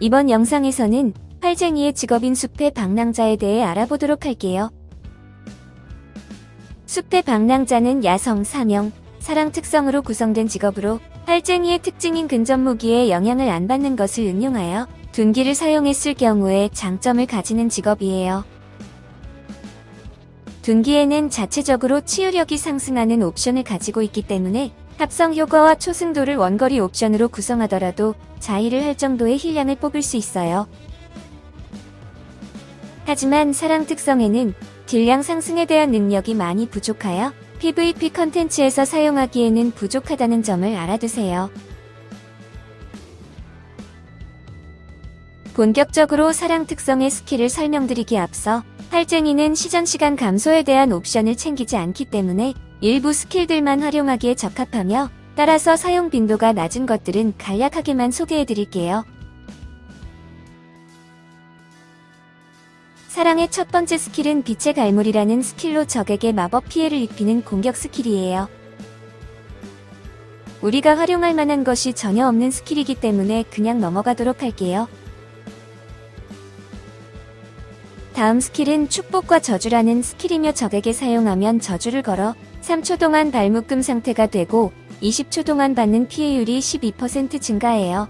이번 영상에서는 활쟁이의 직업인 숲의 방랑자에 대해 알아보도록 할게요. 숲의 방랑자는 야성, 사명, 사랑 특성으로 구성된 직업으로 활쟁이의 특징인 근접 무기에 영향을 안 받는 것을 응용하여 둔기를 사용했을 경우에 장점을 가지는 직업이에요. 둔기에는 자체적으로 치유력이 상승하는 옵션을 가지고 있기 때문에 합성 효과와 초승도를 원거리 옵션으로 구성하더라도 자의를 할 정도의 힐량을 뽑을 수 있어요. 하지만 사랑 특성에는 deal량 상승에 대한 능력이 많이 부족하여 PVP 컨텐츠에서 사용하기에는 부족하다는 점을 알아두세요. 본격적으로 사랑 특성의 스킬을 설명드리기 앞서 활쟁이는 시전시간 감소에 대한 옵션을 챙기지 않기 때문에 일부 스킬들만 활용하기에 적합하며 따라서 사용 빈도가 낮은 것들은 간략하게만 소개해드릴게요. 사랑의 첫 번째 스킬은 빛의 갈물이라는 스킬로 적에게 마법 피해를 입히는 공격 스킬이에요. 우리가 활용할 만한 것이 전혀 없는 스킬이기 때문에 그냥 넘어가도록 할게요. 다음 스킬은 축복과 저주라는 스킬이며 적에게 사용하면 저주를 걸어 3초 동안 발묶음 상태가 되고 20초 동안 받는 피해율이 12% 증가해요.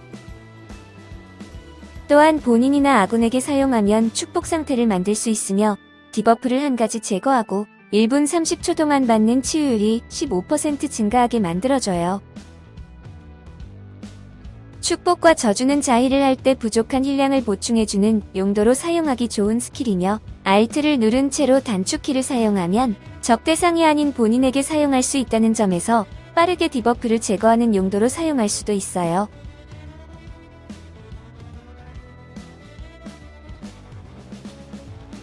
또한 본인이나 아군에게 사용하면 축복 상태를 만들 수 있으며 debuff를 한 가지 제거하고 1분 30초 동안 받는 치유율이 15% 증가하게 만들어줘요. 축복과 저주는 자heal을 할 때 부족한 heal량을 보충해주는 용도로 사용하기 좋은 스킬이며 Alt를 누른 채로 단축키를 사용하면 적 대상이 아닌 본인에게 사용할 수 있다는 점에서 빠르게 debuff를 제거하는 용도로 사용할 수도 있어요.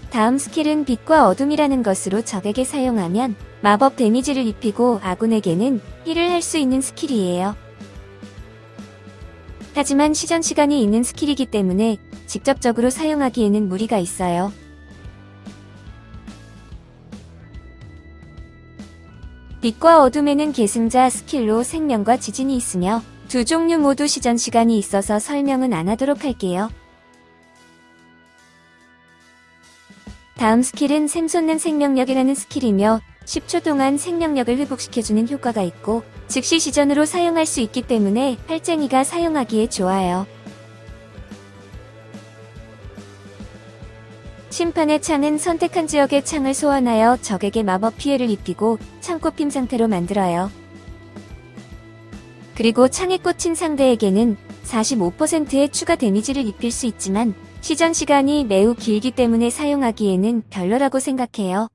다음 스킬은 빛과 어둠이라는 것으로 적에게 사용하면 마법 데미지를 입히고 아군에게는 heal을 할 수 있는 스킬이에요. 하지만 시전 시간이 있는 스킬이기 때문에 직접적으로 사용하기에는 무리가 있어요. 빛과 어둠에는 계승자 스킬로 생명과 지진이 있으며 두 종류 모두 시전 시간이 있어서 설명은 안 하도록 할게요. 다음 스킬은 샘솟는 생명력이라는 스킬이며 10초 동안 생명력을 회복시켜주는 효과가 있고 즉시 시전으로 사용할 수 있기 때문에 활쟁이가 사용하기에 좋아요. 심판의 창은 선택한 지역의 창을 소환하여 적에게 마법 피해를 입히고 창꽂힘 상태로 만들어요. 그리고 창에 꽂힌 상대에게는 45%의 추가 데미지를 입힐 수 있지만 시전 시간이 매우 길기 때문에 사용하기에는 별로라고 생각해요.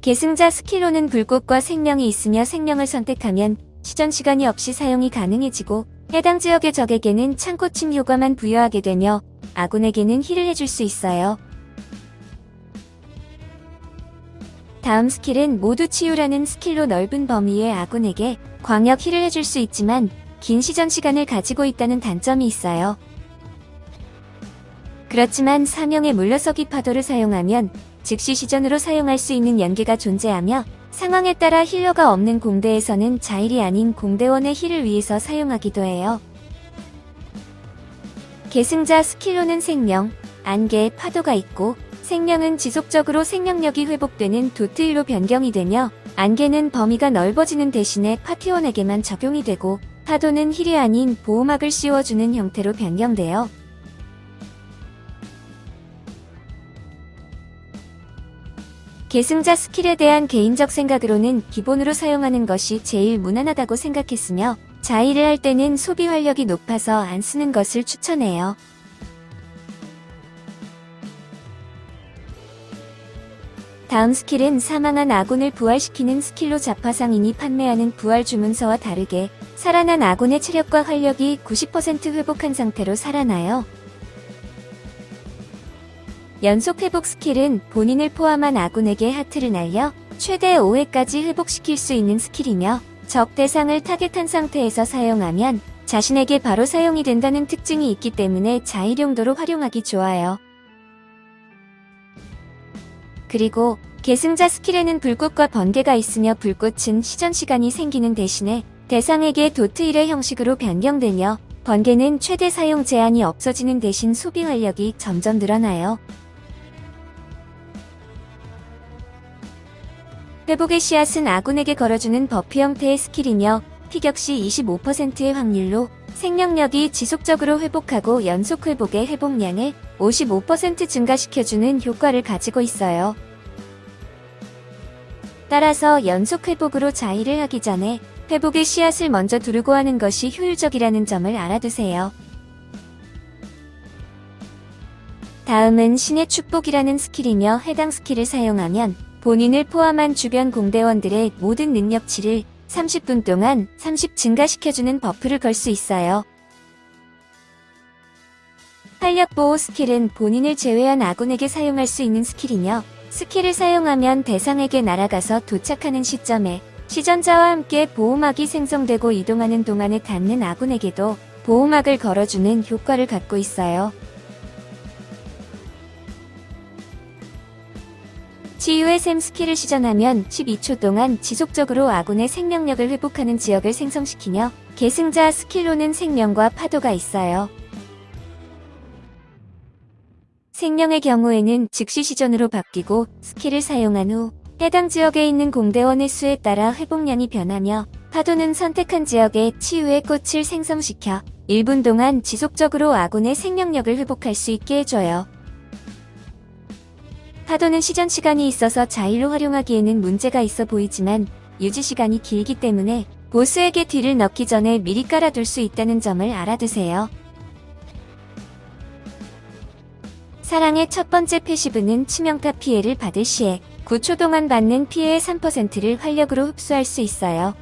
계승자 스킬로는 불꽃과 생명이 있으며 생명을 선택하면 시전 시간이 없이 사용이 가능해지고 해당 지역의 적에게는 창꽂힘 효과만 부여하게 되며 아군에게는 heal을 해줄 수 있어요. 다음 스킬은 모두 치유라는 스킬로 넓은 범위의 아군에게 광역 heal을 해줄 수 있지만 긴 시전 시간을 가지고 있다는 단점이 있어요. 그렇지만 사명의 물러서기 파도를 사용하면 즉시 시전으로 사용할 수 있는 연계가 존재하며 상황에 따라 healer가 없는 공대에서는 자heal이 아닌 공대원의 heal을 위해서 사용하기도 해요. 계승자 스킬로는 생명, 안개, 파도가 있고 생명은 지속적으로 생명력이 회복되는 DoT heal로 변경이 되며 안개는 범위가 넓어지는 대신에 파티원에게만 적용이 되고 파도는 heal이 아닌 보호막을 씌워주는 형태로 변경돼요. 계승자 스킬에 대한 개인적 생각으로는 기본으로 사용하는 것이 제일 무난하다고 생각했으며 자heal을 할 때는 소비 활력이 높아서 안 쓰는 것을 추천해요. 다음 스킬은 사망한 아군을 부활시키는 스킬로 잡화상인이 판매하는 부활 주문서와 다르게 살아난 아군의 체력과 활력이 90% 회복한 상태로 살아나요. 연속 회복 스킬은 본인을 포함한 아군에게 하트를 날려 최대 5회까지 회복시킬 수 있는 스킬이며 적 대상을 타겟한 상태에서 사용하면 자신에게 바로 사용이 된다는 특징이 있기 때문에 자heal 용도로 활용하기 좋아요. 그리고 계승자 스킬에는 불꽃과 번개가 있으며 불꽃은 시전 시간이 생기는 대신에 대상에게 도트 1의 형식으로 변경되며 번개는 최대 사용 제한이 없어지는 대신 소비 활력이 점점 늘어나요. 회복의 씨앗은 아군에게 걸어주는 buff 형태의 스킬이며 피격 시 25%의 확률로 생명력이 지속적으로 회복하고 연속 회복의 회복량을 55% 증가시켜주는 효과를 가지고 있어요. 따라서 연속 회복으로 자heal을 하기 전에 회복의 씨앗을 먼저 두르고 하는 것이 효율적이라는 점을 알아두세요. 다음은 신의 축복이라는 스킬이며 해당 스킬을 사용하면 본인을 포함한 주변 공대원들의 모든 능력치를 30분 동안 30 증가시켜주는 buff를 걸 수 있어요. 활력보호 스킬은 본인을 제외한 아군에게 사용할 수 있는 스킬이며 스킬을 사용하면 대상에게 날아가서 도착하는 시점에 시전자와 함께 보호막이 생성되고 이동하는 동안에 닿는 아군에게도 보호막을 걸어주는 효과를 갖고 있어요. 치유의 샘 스킬을 시전하면 12초 동안 지속적으로 아군의 생명력을 회복하는 지역을 생성시키며 계승자 스킬로는 생명과 파도가 있어요. 생명의 경우에는 즉시 시전으로 바뀌고 skill을 사용한 후 해당 지역에 있는 공대원의 수에 따라 회복량이 변하며 파도는 선택한 지역에 치유의 꽃을 생성시켜 1분 동안 지속적으로 아군의 생명력을 회복할 수 있게 해줘요. 파도는 시전 시간이 있어서 자heal로 활용하기에는 문제가 있어 보이지만 유지 시간이 길기 때문에 보스에게 deal을 넣기 전에 미리 깔아둘 수 있다는 점을 알아두세요. 사랑의 첫 번째 passive는 치명타 피해를 받을 시에 9초 동안 받는 피해의 3%를 활력으로 흡수할 수 있어요.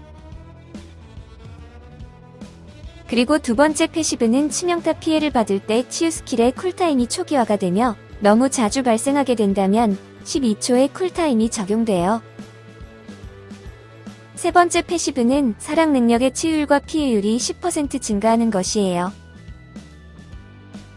그리고 두 번째 passive는 치명타 피해를 받을 때 치유 skill의 cool time이 초기화가 되며 너무 자주 발생하게 된다면 12초의 cool time이 적용돼요. 세 번째 passive는 사랑 능력의 치유율과 피해율이 10% 증가하는 것이에요.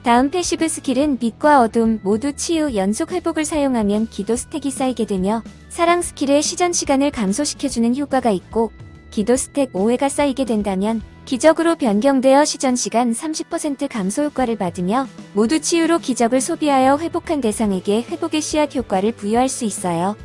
다음 passive skill은 빛과 어둠 모두 치유 연속 회복을 사용하면 기도 stack이 쌓이게 되며 사랑 skill의 시전 시간을 감소시켜주는 효과가 있고 기도 stack 5회가 쌓이게 된다면 기적으로 변경되어 시전 시간 30% 감소 효과를 받으며 모두 치유로 기적을 소비하여 회복한 대상에게 회복의 씨앗 효과를 부여할 수 있어요.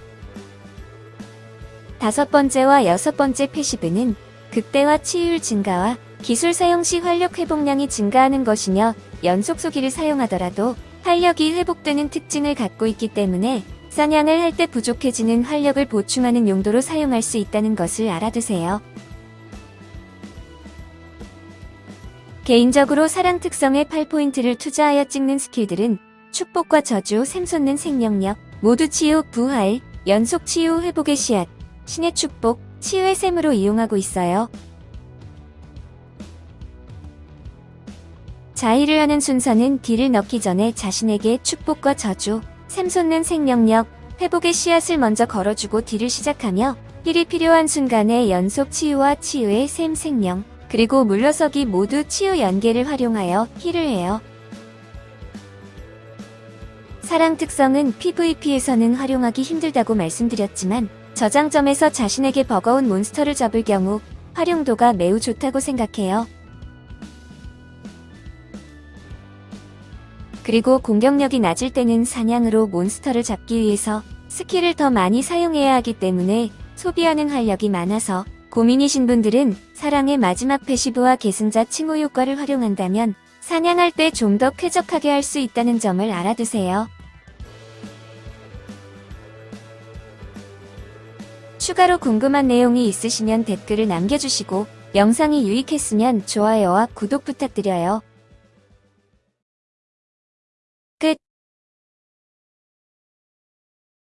다섯 번째와 여섯 번째 passive는 극대화 치유율 증가와 기술 사용 시 활력 회복량이 증가하는 것이며 연속 소기를 사용하더라도 활력이 회복되는 특징을 갖고 있기 때문에 사냥을 할 때 부족해지는 활력을 보충하는 용도로 사용할 수 있다는 것을 알아두세요. 개인적으로 사랑 특성의 8포인트를 투자하여 찍는 스킬들은 축복과 저주, 샘솟는 생명력, 모두 치유, 부활, 연속 치유, 회복의 씨앗, 신의 축복, 치유의 샘으로 이용하고 있어요. 자heal을 하는 순서는 deal을 넣기 전에 자신에게 축복과 저주, 샘솟는 생명력, 회복의 씨앗을 먼저 걸어주고 deal을 시작하며 heal이 필요한 순간에 연속 치유와 치유의 샘 생명, 그리고 물러서기 모두 치유 연계를 활용하여 heal을 해요. 사랑 특성은 PVP에서는 활용하기 힘들다고 말씀드렸지만 저장점에서 자신에게 버거운 몬스터를 잡을 경우 활용도가 매우 좋다고 생각해요. 그리고 공격력이 낮을 때는 사냥으로 몬스터를 잡기 위해서 skill을 더 많이 사용해야 하기 때문에 소비하는 활력이 많아서 고민이신 분들은 사랑의 마지막 passive와 계승자 칭호 효과를 활용한다면 사냥할 때 좀 더 쾌적하게 할 수 있다는 점을 알아두세요. 추가로 궁금한 내용이 있으시면 댓글을 남겨주시고 영상이 유익했으면 좋아요와 구독 부탁드려요.